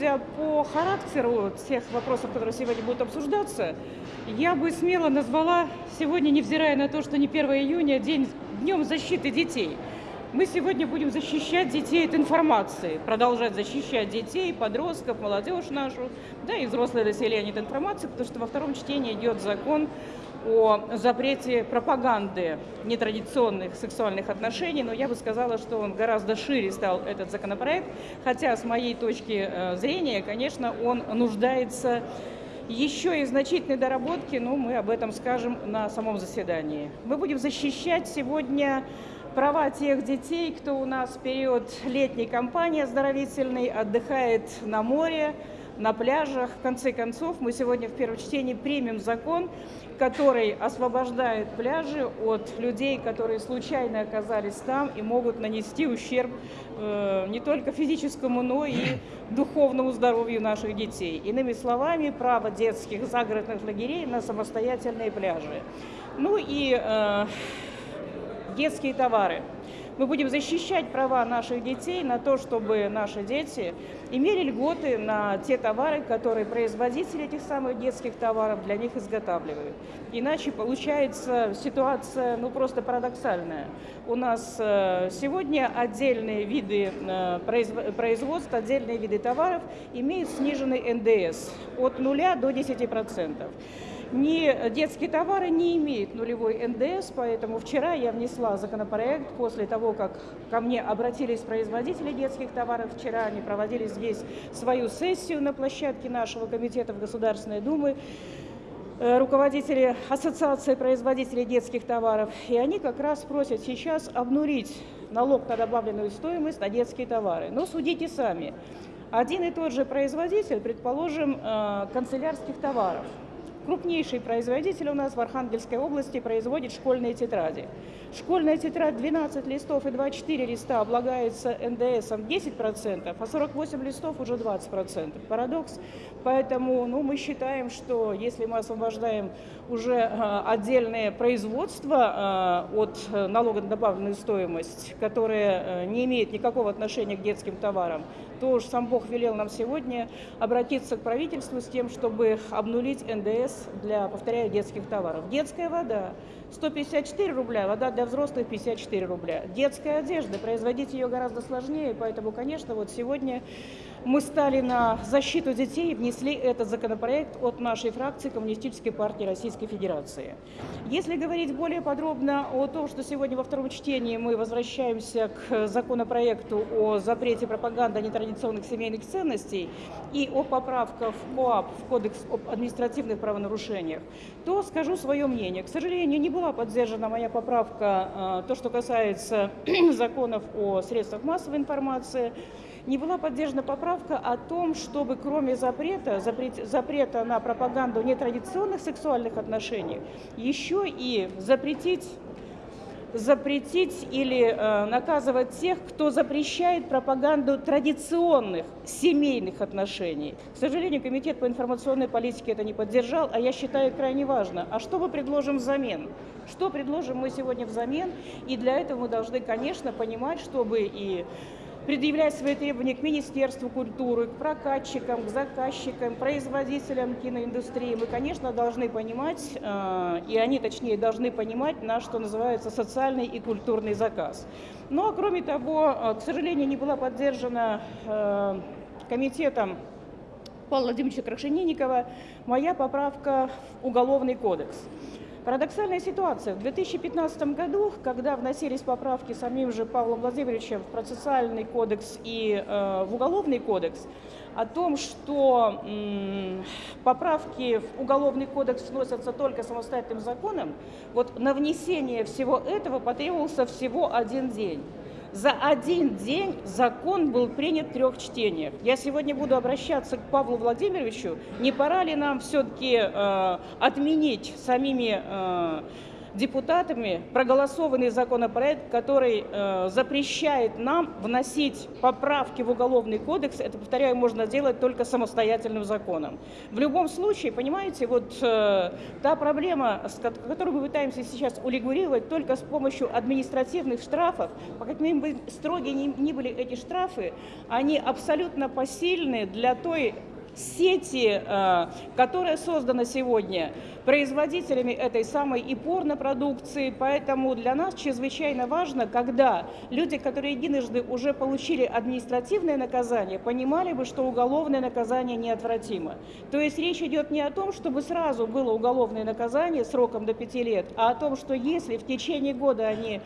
судя по характеру тех вопросов, которые сегодня будут обсуждаться, я бы смело назвала сегодня, невзирая на то, что не 1 июня, день, днем защиты детей. Мы сегодня будем защищать детей от информации, продолжать защищать детей, подростков, молодежь нашу, да и взрослое население от информации, потому что во втором чтении идет закон о запрете пропаганды нетрадиционных сексуальных отношений, но я бы сказала, что он гораздо шире стал этот законопроект, хотя с моей точки э, зрения, конечно, он нуждается еще и значительной доработки, но мы об этом скажем на самом заседании. Мы будем защищать сегодня права тех детей, кто у нас в период летней кампании оздоровительной отдыхает на море, на пляжах. В конце концов, мы сегодня в первом чтении примем закон, который освобождает пляжи от людей, которые случайно оказались там и могут нанести ущерб э, не только физическому, но и духовному здоровью наших детей. Иными словами, право детских загородных лагерей на самостоятельные пляжи. Ну и э, детские товары. Мы будем защищать права наших детей на то, чтобы наши дети имели льготы на те товары, которые производители этих самых детских товаров для них изготавливают. Иначе получается ситуация ну, просто парадоксальная. У нас э, сегодня отдельные виды э, производства, отдельные виды товаров имеют сниженный НДС от 0 до 10% ни детские товары не имеют нулевой НДС, поэтому вчера я внесла законопроект после того, как ко мне обратились производители детских товаров. Вчера они проводили здесь свою сессию на площадке нашего комитета в Государственной Думы э, руководители Ассоциации производителей детских товаров, и они как раз просят сейчас обнулить налог на добавленную стоимость на детские товары. Но судите сами. Один и тот же производитель, предположим, э, канцелярских товаров – Крупнейший производитель у нас в Архангельской области производит школьные тетради. Школьная тетрадь 12 листов и 24 листа облагается НДСом 10%, а 48 листов уже 20%. Парадокс. Поэтому ну, мы считаем, что если мы освобождаем уже э, отдельное производство э, от налога на добавленную стоимость, которое э, не имеет никакого отношения к детским товарам, то уж сам Бог велел нам сегодня обратиться к правительству с тем, чтобы обнулить НДС для, повторяю, детских товаров. Детская вода 154 рубля, вода для взрослых 54 рубля. Детская одежда, производить ее гораздо сложнее, поэтому, конечно, вот сегодня мы стали на защиту детей и внесли этот законопроект от нашей фракции Коммунистической партии Российской Федерации. Если говорить более подробно о том, что сегодня во втором чтении мы возвращаемся к законопроекту о запрете пропаганды нетрадиционных семейных ценностей и о поправках в КОАП, в Кодекс об административных правонарушениях, то скажу свое мнение. К сожалению, не была поддержана моя поправка, а, то, что касается законов о средствах массовой информации, не была поддержана поправка о том, чтобы кроме запрета, запрет, запрета на пропаганду нетрадиционных сексуальных отношений, еще и запретить запретить или э, наказывать тех, кто запрещает пропаганду традиционных семейных отношений. К сожалению, Комитет по информационной политике это не поддержал, а я считаю крайне важно. А что мы предложим взамен? Что предложим мы сегодня взамен? И для этого мы должны, конечно, понимать, чтобы и предъявлять свои требования к Министерству культуры, к прокатчикам, к заказчикам, производителям киноиндустрии. Мы, конечно, должны понимать, э, и они, точнее, должны понимать наш, что называется, социальный и культурный заказ. Ну, а кроме того, э, к сожалению, не была поддержана э, комитетом Павла Владимировича Крашенинникова моя поправка в Уголовный кодекс. Парадоксальная ситуация. В 2015 году, когда вносились поправки самим же Павлом Владимировичем в процессуальный кодекс и э, в уголовный кодекс, о том, что м, поправки в уголовный кодекс вносятся только самостоятельным законом, вот на внесение всего этого потребовался всего один день. За один день закон был принят в трех чтениях. Я сегодня буду обращаться к Павлу Владимировичу. Не пора ли нам все-таки э, отменить самими э, депутатами проголосованный законопроект, который э, запрещает нам вносить поправки в Уголовный кодекс. Это, повторяю, можно делать только самостоятельным законом. В любом случае, понимаете, вот э, та проблема, которую мы пытаемся сейчас урегулировать только с помощью административных штрафов, по каким бы строгие ни были эти штрафы, они абсолютно посильны для той сети, э, которая создана сегодня производителями этой самой и порнопродукции. Поэтому для нас чрезвычайно важно, когда люди, которые единожды уже получили административное наказание, понимали бы, что уголовное наказание неотвратимо. То есть речь идет не о том, чтобы сразу было уголовное наказание сроком до пяти лет, а о том, что если в течение года они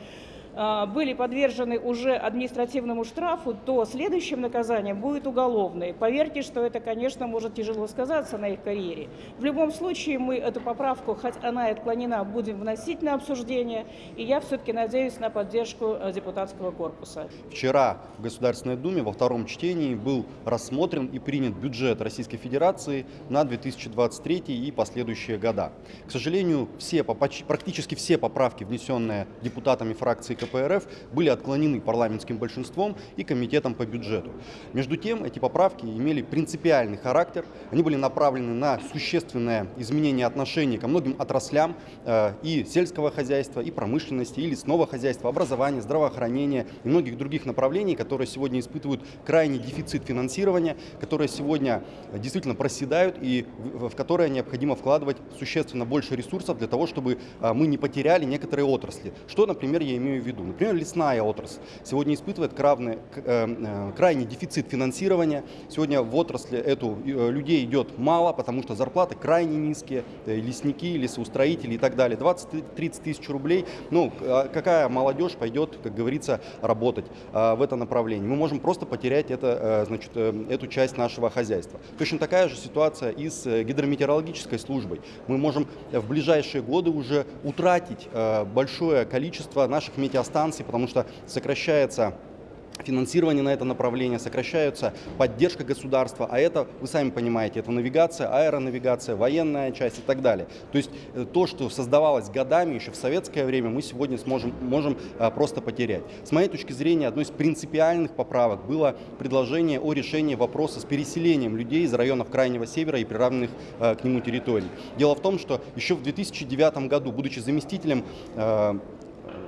были подвержены уже административному штрафу, то следующим наказанием будет уголовное. Поверьте, что это, конечно, может тяжело сказаться на их карьере. В любом случае мы эту поправку, хоть она и отклонена, будем вносить на обсуждение, и я все-таки надеюсь на поддержку э, депутатского корпуса. Вчера в Государственной Думе во втором чтении был рассмотрен и принят бюджет Российской Федерации на 2023 и последующие года. К сожалению, все, практически все поправки, внесенные депутатами фракции КПРФ были отклонены парламентским большинством и комитетом по бюджету. Между тем, эти поправки имели принципиальный характер, они были направлены на существенное изменение отношений ко многим отраслям э, и сельского хозяйства, и промышленности, и лесного хозяйства, образования, здравоохранения и многих других направлений, которые сегодня испытывают крайний дефицит финансирования, которые сегодня действительно проседают и в которые необходимо вкладывать существенно больше ресурсов для того, чтобы э, мы не потеряли некоторые отрасли. Что, например, я имею в виду? Виду. Например, лесная отрасль сегодня испытывает крайний, э, э, крайний дефицит финансирования. Сегодня в отрасли эту э, людей идет мало, потому что зарплаты крайне низкие, лесники, лесоустроители и так далее. 20-30 тысяч рублей. Ну, а какая молодежь пойдет, как говорится, работать в это направление? Мы можем просто потерять это, значит, эту часть нашего хозяйства. Точно такая же ситуация и с гидрометеорологической службой. Мы можем в ближайшие годы уже утратить большое количество наших метеостанций станций, потому что сокращается финансирование на это направление, сокращаются поддержка государства, а это, вы сами понимаете, это навигация, аэронавигация, военная часть и так далее. То есть э, то, что создавалось годами еще в советское время, мы сегодня сможем, можем а, просто потерять. С моей точки зрения, одной из принципиальных поправок было предложение о решении вопроса с переселением людей из районов Крайнего Севера и приравненных а, к нему территорий. Дело в том, что еще в 2009 году, будучи заместителем а,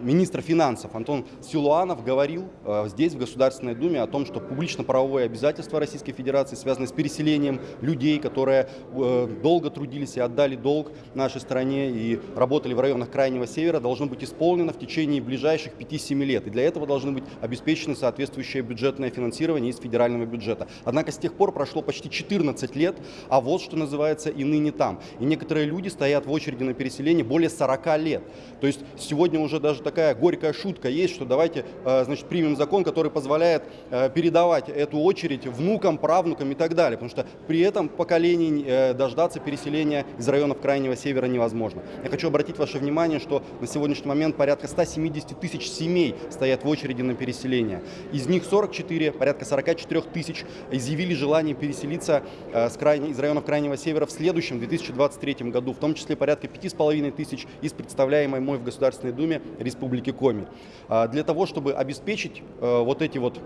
министр финансов Антон Силуанов говорил э, здесь, в Государственной Думе, о том, что публично-правовое обязательство Российской Федерации, связанное с переселением людей, которые э, долго трудились и отдали долг нашей стране и работали в районах Крайнего Севера, должно быть исполнено в течение ближайших 5-7 лет. И для этого должны быть обеспечены соответствующее бюджетное финансирование из федерального бюджета. Однако с тех пор прошло почти 14 лет, а вот что называется и ныне там. И некоторые люди стоят в очереди на переселение более 40 лет. То есть сегодня уже даже такая горькая шутка есть, что давайте э, значит, примем закон, который позволяет э, передавать эту очередь внукам, правнукам и так далее, потому что при этом поколений э, дождаться переселения из районов Крайнего Севера невозможно. Я хочу обратить ваше внимание, что на сегодняшний момент порядка 170 тысяч семей стоят в очереди на переселение. Из них 44, порядка 44 тысяч изъявили желание переселиться с крайне, из районов Крайнего Севера в следующем 2023 году, в том числе порядка 5,5 тысяч из представляемой мой в Государственной Думе Республики Коми. А, для того, чтобы обеспечить э, вот эти вот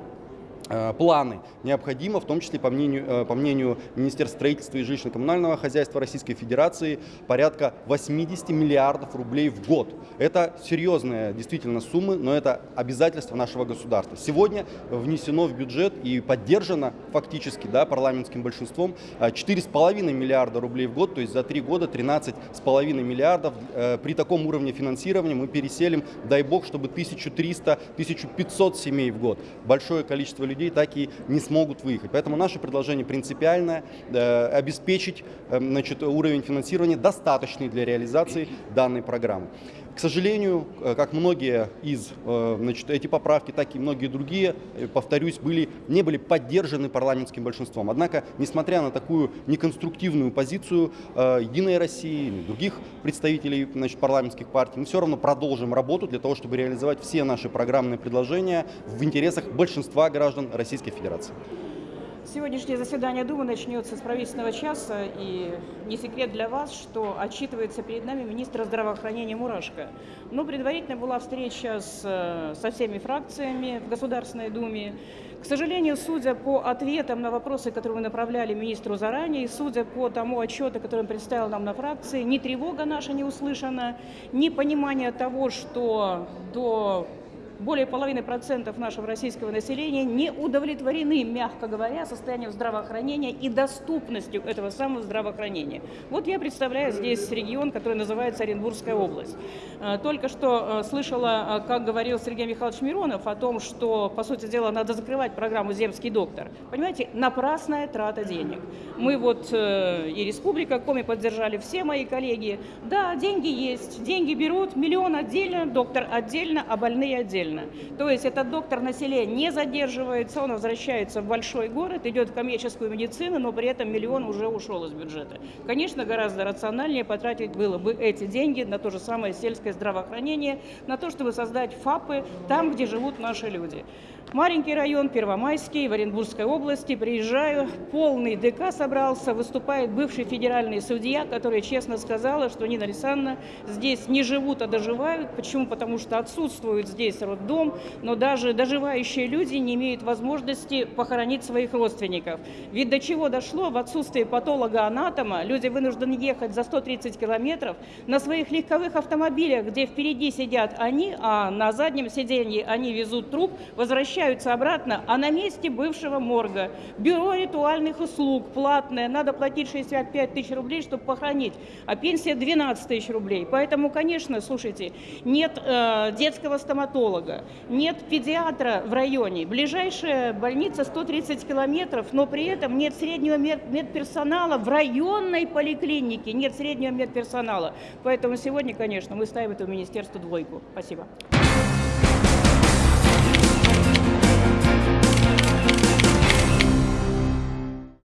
планы необходимо, в том числе, по мнению, э, по мнению Министерства строительства и жилищно-коммунального хозяйства Российской Федерации, порядка 80 миллиардов рублей в год. Это серьезные действительно суммы, но это обязательство нашего государства. Сегодня внесено в бюджет и поддержано фактически да, парламентским большинством 4,5 э, миллиарда рублей в год, то есть за три года 13,5 миллиардов. При таком уровне финансирования мы переселим, дай бог, чтобы 1300-1500 семей в год. Большое количество людей людей так и не смогут выехать. Поэтому наше предложение принципиальное э, – обеспечить э, значит, уровень финансирования достаточный для реализации данной программы. К сожалению, э, как многие из значит, эти поправки, так и многие другие, повторюсь, были, не были поддержаны парламентским большинством. Однако, несмотря на такую неконструктивную позицию Единой России и других представителей значит, парламентских партий, мы все равно продолжим работу для того, чтобы реализовать все наши программные предложения в интересах большинства граждан Российской Федерации. Сегодняшнее заседание Думы начнется с правительственного часа, и не секрет для вас, что отчитывается перед нами министр здравоохранения Мурашко. Но предварительно была встреча с, э, со всеми фракциями в Государственной Думе. К сожалению, судя по ответам на вопросы, которые мы направляли министру заранее, и судя по тому отчету, который он представил нам на фракции, ни тревога наша не услышана, ни понимание того, что до более половины процентов нашего российского населения не удовлетворены, мягко говоря, состоянием здравоохранения и доступностью этого самого здравоохранения. Вот я представляю здесь регион, который называется Оренбургская область. Э, только что э, слышала, э, как говорил Сергей Михайлович Миронов о том, что, по сути дела, надо закрывать программу «Земский доктор». Понимаете, напрасная трата денег. Мы вот и Республика Коми поддержали, все мои коллеги. Да, деньги есть, деньги берут, миллион отдельно, доктор отдельно, а больные отдельно отдельно. То есть этот доктор на селе не задерживается, он возвращается в большой город, идет в коммерческую медицину, но при этом миллион уже ушел из бюджета. Конечно, гораздо рациональнее потратить было бы эти деньги на то же самое сельское здравоохранение, на то, чтобы создать ФАПы там, где живут наши люди. Маленький район, Первомайский, в Оренбургской области. Приезжаю, полный ДК собрался, выступает бывший федеральный судья, который честно сказала, что Нина Александровна здесь не живут, а доживают. Почему? Потому что отсутствует здесь роддом, но даже доживающие люди не имеют возможности похоронить своих родственников. Ведь до чего дошло в отсутствии патолога-анатома, люди вынуждены ехать за 130 километров на своих легковых автомобилях, где впереди сидят они, а на заднем сиденье они везут труп, возвращаются обратно, а на месте бывшего морга. Бюро ритуальных услуг платное, надо платить 65 тысяч рублей, чтобы похоронить, а пенсия 12 тысяч рублей. Поэтому, конечно, слушайте, нет э, детского стоматолога, нет педиатра в районе, ближайшая больница 130 километров, но при этом нет среднего мед медперсонала в районной поликлинике, нет среднего медперсонала. Поэтому сегодня, конечно, мы ставим этому министерству двойку. Спасибо.